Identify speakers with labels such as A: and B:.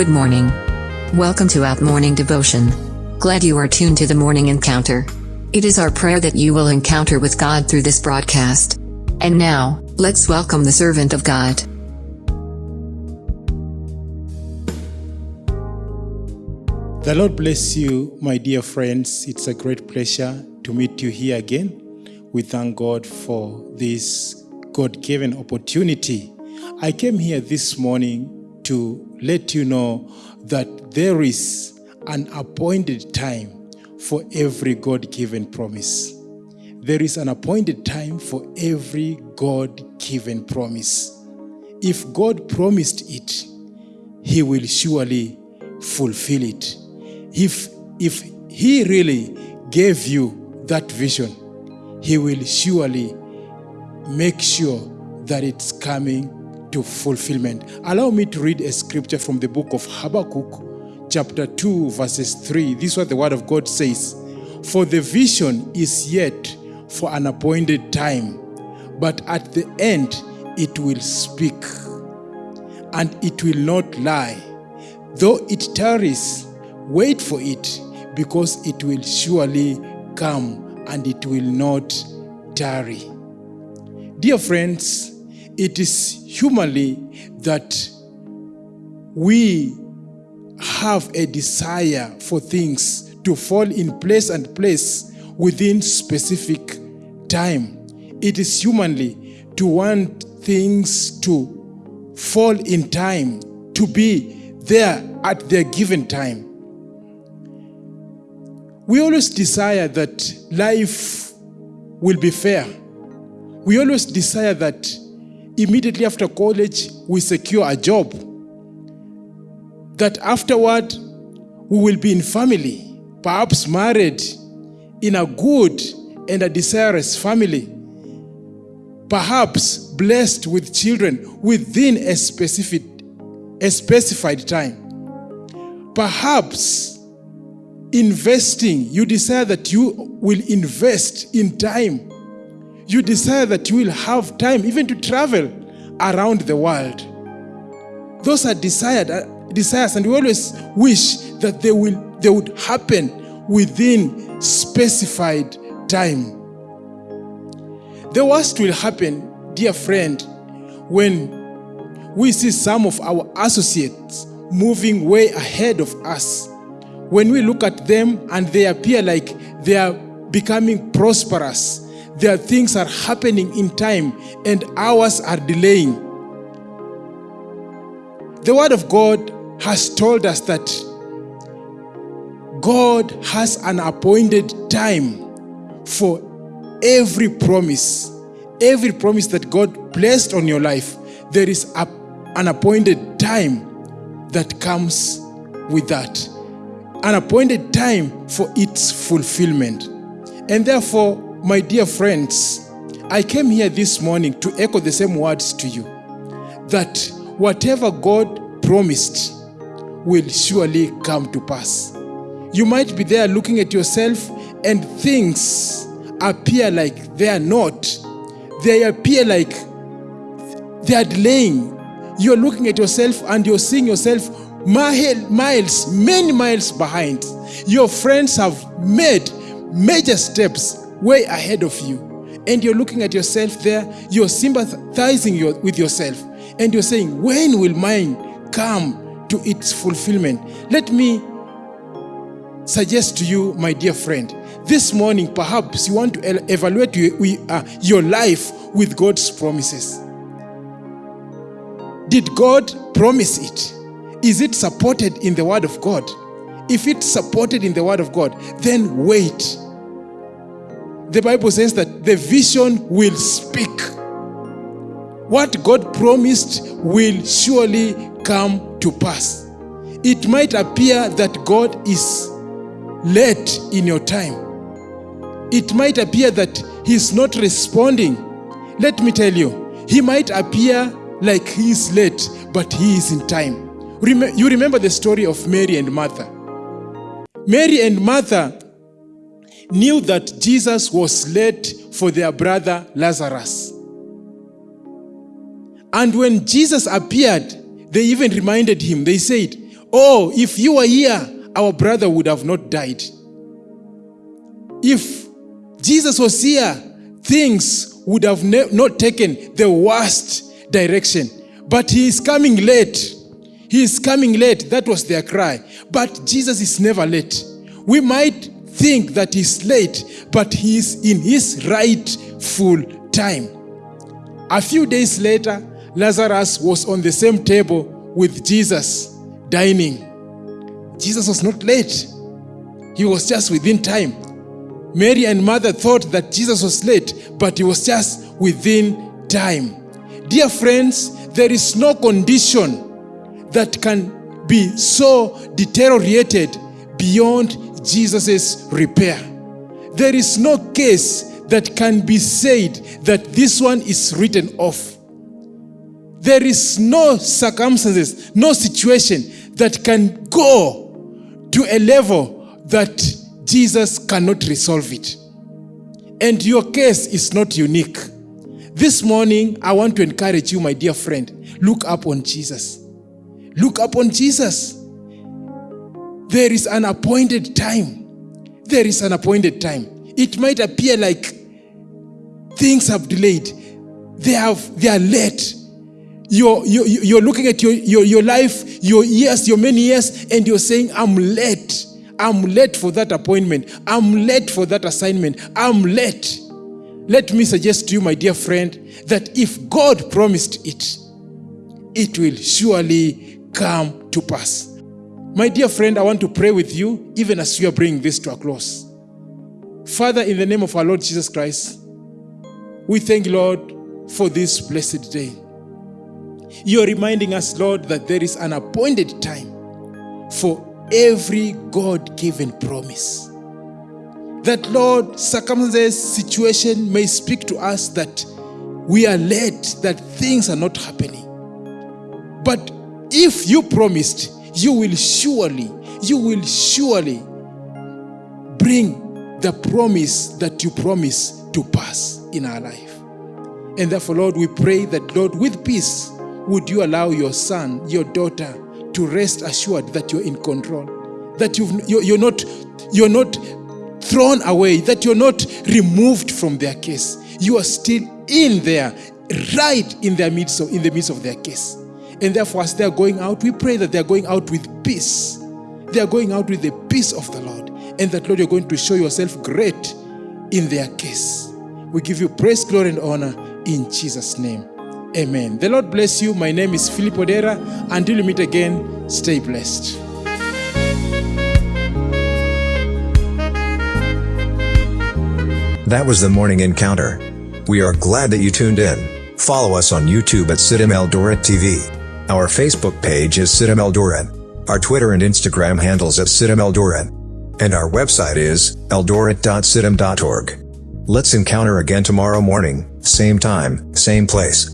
A: Good morning. Welcome to Out Morning Devotion. Glad you are tuned to the morning encounter. It is our prayer that you will encounter with God through this broadcast. And now, let's welcome the servant of God.
B: The Lord bless you, my dear friends. It's a great pleasure to meet you here again. We thank God for this God given opportunity. I came here this morning to let you know that there is an appointed time for every God given promise. There is an appointed time for every God given promise. If God promised it, He will surely fulfill it. If, if He really gave you that vision, He will surely make sure that it's coming to fulfillment. Allow me to read a scripture from the book of Habakkuk, chapter 2, verses 3. This is what the word of God says For the vision is yet for an appointed time, but at the end it will speak, and it will not lie. Though it tarries, wait for it, because it will surely come and it will not tarry. Dear friends, it is humanly that we have a desire for things to fall in place and place within specific time. It is humanly to want things to fall in time, to be there at their given time. We always desire that life will be fair. We always desire that immediately after college we secure a job. That afterward we will be in family, perhaps married in a good and a desirous family. Perhaps blessed with children within a specific a specified time. Perhaps investing, you desire that you will invest in time. You desire that you will have time even to travel around the world. Those are desired, uh, desires, and we always wish that they will they would happen within specified time. The worst will happen, dear friend, when we see some of our associates moving way ahead of us. When we look at them and they appear like they are becoming prosperous, their things are happening in time and ours are delaying. The Word of God has told us that God has an appointed time for every promise. Every promise that God placed on your life, there is a, an appointed time that comes with that. An appointed time for its fulfillment. And therefore, my dear friends, I came here this morning to echo the same words to you that whatever God promised will surely come to pass. You might be there looking at yourself and things appear like they are not. They appear like they are delaying. You're looking at yourself and you're seeing yourself miles, many miles behind. Your friends have made major steps way ahead of you. And you're looking at yourself there, you're sympathizing your, with yourself, and you're saying, When will mine come to its fulfillment? Let me suggest to you, my dear friend, this morning perhaps you want to evaluate uh, your life with God's promises. Did God promise it? Is it supported in the Word of God? If it's supported in the Word of God, then wait. The Bible says that the vision will speak. What God promised will surely come to pass. It might appear that God is late in your time. It might appear that He's not responding. Let me tell you, He might appear like He is late, but He is in time. You remember the story of Mary and Martha. Mary and Martha knew that Jesus was late for their brother Lazarus. And when Jesus appeared, they even reminded him, they said, Oh, if you were here, our brother would have not died. If Jesus was here, things would have not taken the worst direction. But he is coming late. He is coming late. That was their cry. But Jesus is never late. We might think that he's late, but he's in his rightful time. A few days later, Lazarus was on the same table with Jesus, dining. Jesus was not late, he was just within time. Mary and Martha thought that Jesus was late, but he was just within time. Dear friends, there is no condition that can be so deteriorated beyond Jesus' repair. There is no case that can be said that this one is written off. There is no circumstances, no situation that can go to a level that Jesus cannot resolve it. And your case is not unique. This morning, I want to encourage you, my dear friend, look up on Jesus. Look up on Jesus. There is an appointed time. There is an appointed time. It might appear like things have delayed. They have they are late. You're, you're, you're looking at your, your, your life, your years, your many years, and you're saying, I'm late. I'm late for that appointment. I'm late for that assignment. I'm late. Let me suggest to you, my dear friend, that if God promised it, it will surely come to pass. My dear friend, I want to pray with you even as we are bringing this to a close. Father, in the name of our Lord Jesus Christ, we thank you, Lord, for this blessed day. You are reminding us, Lord, that there is an appointed time for every God given promise. That, Lord, circumstances, situation may speak to us that we are late, that things are not happening. But if you promised, you will surely, you will surely bring the promise that you promise to pass in our life. And therefore, Lord, we pray that, Lord, with peace, would you allow your son, your daughter, to rest assured that you're in control, that you've, you're not, you're not thrown away, that you're not removed from their case. You are still in there, right in their midst, of, in the midst of their case. And therefore, as they're going out, we pray that they're going out with peace. They are going out with the peace of the Lord. And that, Lord, you're going to show yourself great in their case. We give you praise, glory, and honor in Jesus' name. Amen. The Lord bless you. My name is Philip Odera. Until we meet again, stay blessed.
C: That was the morning encounter. We are glad that you tuned in. Follow us on YouTube at CITAM Eldoret TV. Our Facebook page is CITAM Eldoret. Our Twitter and Instagram handles at CITAM Eldoret. And our website is eldoret.citam.org. Let's encounter again tomorrow morning, same time, same place.